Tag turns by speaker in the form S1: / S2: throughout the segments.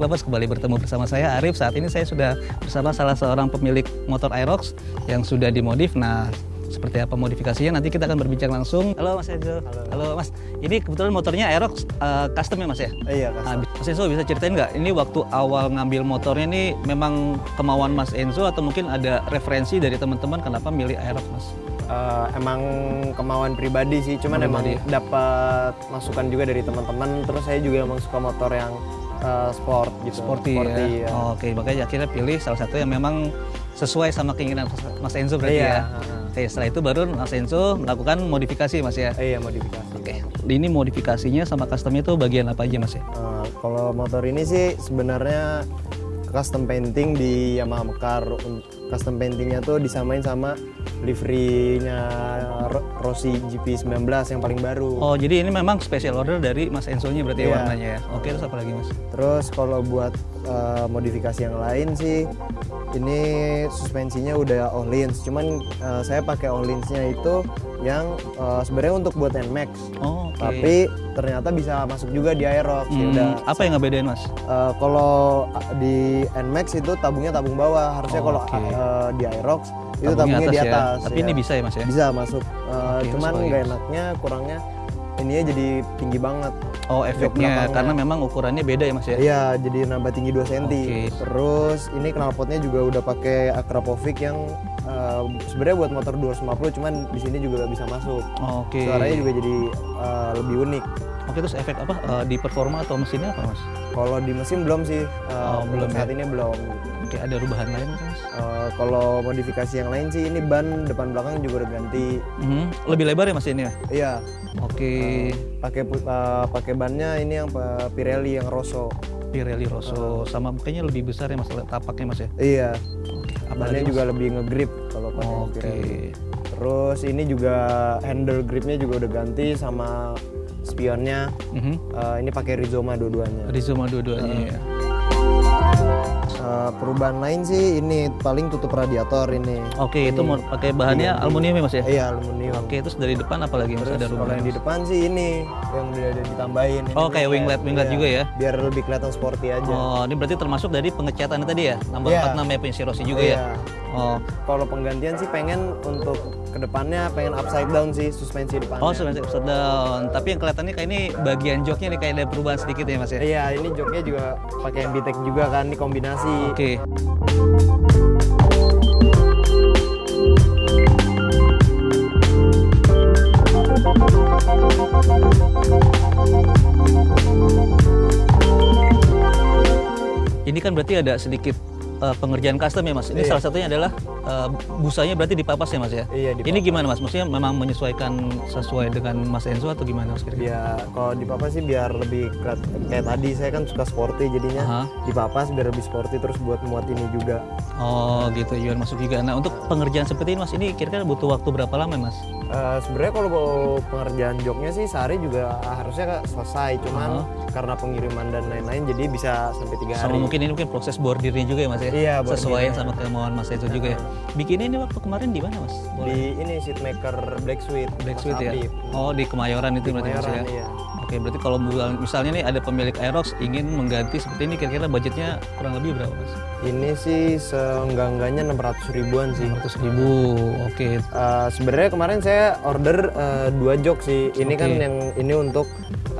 S1: MPTEK Lovers kembali bertemu bersama saya Arif. Saat ini saya sudah bersama salah seorang pemilik motor Aerox yang sudah dimodif. Nah, seperti apa modifikasinya nanti kita akan berbincang langsung. Halo Mas Enzo.
S2: Halo.
S1: Halo Mas. Ini kebetulan motornya Aerox uh, custom ya Mas ya?
S2: Iya,
S1: Nah,
S2: custom.
S1: Mas Enzo bisa ceritain nggak? Ini waktu awal ngambil motornya ini memang kemauan Mas Enzo atau mungkin ada referensi dari teman-teman kenapa milih Aerox Mas?
S2: Eh, emang kemauan pribadi sih, cuman emang
S1: Pribadi.
S2: dapat masukan juga dari teman-teman. Terus saya juga emang suka motor yang eh, sport gitu.
S1: Sporty, ya.
S2: ya.
S1: Oh, Oke, makanya akhirnya pilih salah satu yang memang sesuai sama keinginan Mas Enzo berarti
S2: Iya,
S1: ya.
S2: heeh.
S1: Oke, setelah itu baru Mas Enzo melakukan modifikasi Mas ya.
S2: Iya modifikasi.
S1: Oke, ini modifikasinya sama customnya itu bagian apa aja Mas ya?
S2: Eh, kalau motor ini sih sebenarnya custom painting di Yamaha Mekar. Custom paintingnya tuh disamain sama liverynya Ro- Rossi GP19 yang paling baru.
S1: Oh, jadi ini memang special order dari Mas Enzo-nya berarti ya
S2: Iya.
S1: warnanya ya. Oke, terus apa lagi Mas?
S2: Terus kalau buat eh, modifikasi yang lain sih ini suspensinya udah Ohlins, cuman eh, saya pakai Ohlinsnya itu yang eh, sebenarnya untuk buat Nmax,
S1: Oh, oke.
S2: tapi ternyata bisa masuk juga di Aerox. Ya
S1: Hmm,
S2: udah.
S1: apa yang ngebedain Mas?
S2: Eh, kalau di Nmax itu tabungnya tabung bawah, harusnya
S1: Oh,
S2: kalau
S1: oke.
S2: eh, di Aerox itu tabungnya, di
S1: ya.
S2: atas.
S1: Tapi
S2: ya.
S1: ini bisa ya Mas ya?
S2: bisa masuk. Eh,
S1: Oke,
S2: cuman nggak enaknya kurangnya ininya jadi tinggi banget.
S1: Oh, efeknya karena memang ukurannya beda ya Mas ya?
S2: Iya, jadi nambah tinggi 2 cm.
S1: Oke.
S2: Terus ini knalpotnya juga udah pakai Akrapovic yang sebenarnya buat motor 250 cuman di sini juga bisa masuk.
S1: Oke.
S2: Suaranya juga jadi eh, lebih unik.
S1: Oke, terus efek apa eh, di performa atau mesinnya apa Mas?
S2: Kalau di mesin belum sih. eh,
S1: Oh, belum
S2: saat
S1: ya?
S2: ini belum.
S1: Oke, ada rubahan lain Mas?
S2: Eh, kalau modifikasi yang lain sih ini ban depan belakang juga udah ganti.
S1: Mhm. Lebih lebar ya Mas ini ya?
S2: Iya,
S1: Oke.
S2: pakai pu- eh, pakai bannya ini yang Pirelli yang Rosso.
S1: Pirelli Rosso sama kayaknya lebih besar ya Mas tapaknya Mas ya?
S2: Iya,
S1: Oke. Apa
S2: bannya
S1: lagi, Mas?
S2: juga lebih ngegrip kalau pakai
S1: Oke.
S2: Pirelli. Terus ini juga handle gripnya juga udah ganti sama spionnya.
S1: Mhm.
S2: Eh, ini pakai Rizoma dua-duanya.
S1: Rizoma dua-duanya ya.
S2: Perubahan lain sih ini paling tutup radiator ini.
S1: Oke, itu mau pakai bahannya aluminium ya Mas ya?
S2: Iya aluminium.
S1: Oke, terus dari depan apa lagi Mas ada
S2: kalau
S1: rubahan?
S2: yang di depan sih ini yang udah ada ditambahin. Ini
S1: Oh, kayak winglet- winglet
S2: Iya,
S1: juga ya?
S2: Biar lebih kelihatan sporty aja.
S1: Oh, ini berarti termasuk dari pengecatan tadi ya? Nomor
S2: Iya.
S1: 46 ya punya si Rossi juga
S2: Iya.
S1: ya? Oh,
S2: Kalau penggantian sih pengen untuk ke depannya pengen upside down sih suspensi depannya.
S1: oh sudah upside down. Tapi yang kelihatannya kayak ini bagian joknya nih kayak ada perubahan sedikit ya Mas ya?
S2: Iya, ini joknya juga pakai MBTEK juga kan, ini kombinasi.
S1: Oke. Ini kan berarti ada sedikit eh, pengerjaan custom ya Mas. Ini
S2: Iya.
S1: salah satunya adalah eh, busanya berarti dipapas ya Mas ya?
S2: Iya, dipapas.
S1: Ini gimana Mas? Maksudnya memang menyesuaikan sesuai dengan Mas Enzo atau gimana Mas kira-kira?
S2: Ya, kalau di papas sih biar lebih kayak tadi saya kan suka sporty jadinya
S1: Aha.
S2: di papas biar lebih sporty terus buat muat ini juga.
S1: Oh gitu, Yuan masuk juga. Nah untuk pengerjaan seperti ini Mas, ini kira-kira butuh waktu berapa lama Mas?
S2: Eh, Sebenarnya kalau mau pengerjaan joknya sih sehari juga harusnya selesai, cuman karena pengiriman dan lain-lain jadi bisa sampai tiga
S1: Sama
S2: hari.
S1: mungkin ini mungkin proses bordirnya juga ya Mas ya?
S2: Iya.
S1: Sesuaiin sama kemauan Mas Enzo juga ya? Bikinnya ini waktu kemarin di mana Mas? Boleh?
S2: Di ini seatmaker Black Sweet.
S1: Black Sweet ya? Oh di Kemayoran itu berarti Mas ya?
S2: iya.
S1: Oke berarti kalau misal- misalnya nih ada pemilik Aerox ingin mengganti seperti ini kira-kira budgetnya kurang lebih berapa Mas?
S2: Ini sih seenggak-enggaknya 600 ribuan sih.
S1: 100 ribu, oke.
S2: Eh, sebenarnya kemarin saya order eh, dua jok sih. Ini kan
S1: Oke.
S2: yang ini untuk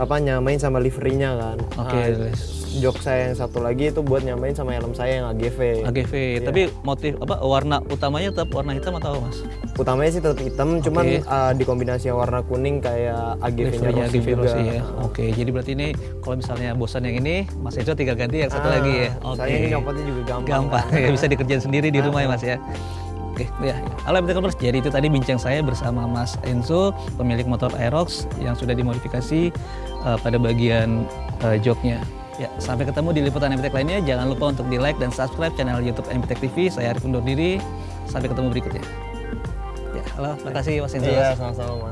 S2: apa nyamain sama liverynya kan.
S1: Oke,
S2: Nah, jok saya yang satu lagi itu buat nyamain sama helm saya yang AGV.
S1: AGV,
S2: Iya.
S1: tapi motif apa warna utamanya tetap warna hitam atau apa, Mas?
S2: Utamanya sih tetap hitam, cuman
S1: Oke.
S2: eh, dikombinasi warna kuning kayak AGV-nya Rossi
S1: AGV
S2: juga.
S1: Rossi ya. Oke, jadi berarti ini kalau misalnya bosan yang ini, Mas Ejo tinggal ganti yang satu
S2: Ah,
S1: lagi ya. Oke.
S2: Saya ini nyopotnya juga gampang.
S1: Gampang,
S2: kan.
S1: ya bisa dikerjain sendiri di rumah ya Mas ya. Oke, ya. Halo Commerce. Jadi itu tadi bincang saya bersama Mas Enzo, pemilik motor Aerox yang sudah dimodifikasi eh, pada bagian eh, joknya. Ya, sampai ketemu di liputan MPTEK lainnya. Jangan lupa untuk di like dan subscribe channel YouTube MPTEK TV. Saya Arif undur diri. Sampai ketemu berikutnya. Ya, halo, terima kasih Mas Enzo.
S2: Iya, sama-sama